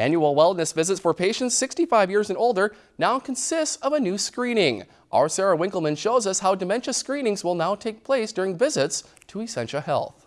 Annual wellness visits for patients 65 years and older now consists of a new screening. Our Sarah Winkleman shows us how dementia screenings will now take place during visits to Essentia Health.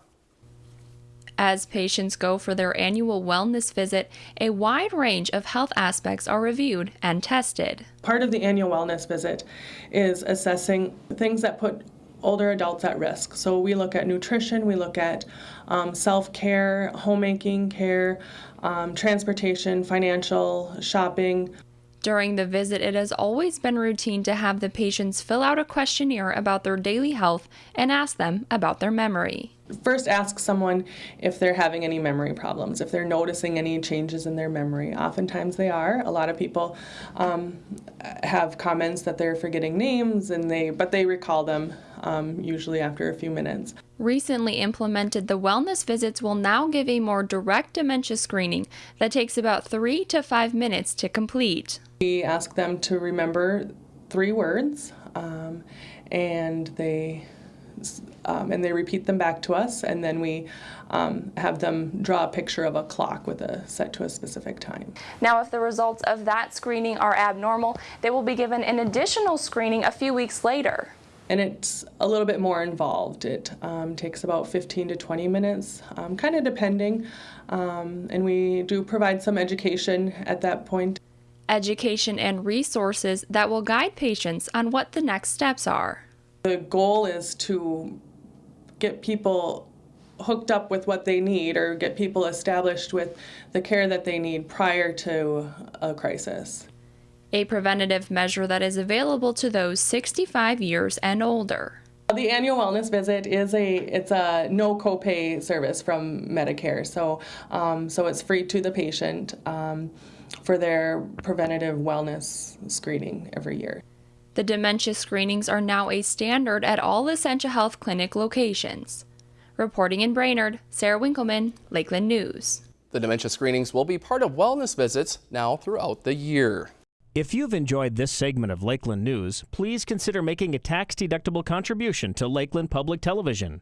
As patients go for their annual wellness visit, a wide range of health aspects are reviewed and tested. Part of the annual wellness visit is assessing things that put older adults at risk. So we look at nutrition, we look at um, self-care, homemaking care, um, transportation, financial, shopping. During the visit, it has always been routine to have the patients fill out a questionnaire about their daily health and ask them about their memory. First, ask someone if they're having any memory problems, if they're noticing any changes in their memory. Oftentimes they are. A lot of people um, have comments that they're forgetting names, and they but they recall them um, usually after a few minutes. Recently implemented, the wellness visits will now give a more direct dementia screening that takes about three to five minutes to complete. We ask them to remember three words, um, and they um, and they repeat them back to us, and then we um, have them draw a picture of a clock with a set to a specific time. Now, if the results of that screening are abnormal, they will be given an additional screening a few weeks later. And it's a little bit more involved. It um, takes about 15 to 20 minutes, um, kind of depending, um, and we do provide some education at that point. Education and resources that will guide patients on what the next steps are. The goal is to get people hooked up with what they need or get people established with the care that they need prior to a crisis. A preventative measure that is available to those 65 years and older. The annual wellness visit is a it's a no copay service from Medicare, so um, so it's free to the patient um, for their preventative wellness screening every year. The dementia screenings are now a standard at all Essentia Health Clinic locations. Reporting in Brainerd, Sarah Winkleman, Lakeland News. The dementia screenings will be part of wellness visits now throughout the year. If you've enjoyed this segment of Lakeland News, please consider making a tax-deductible contribution to Lakeland Public Television.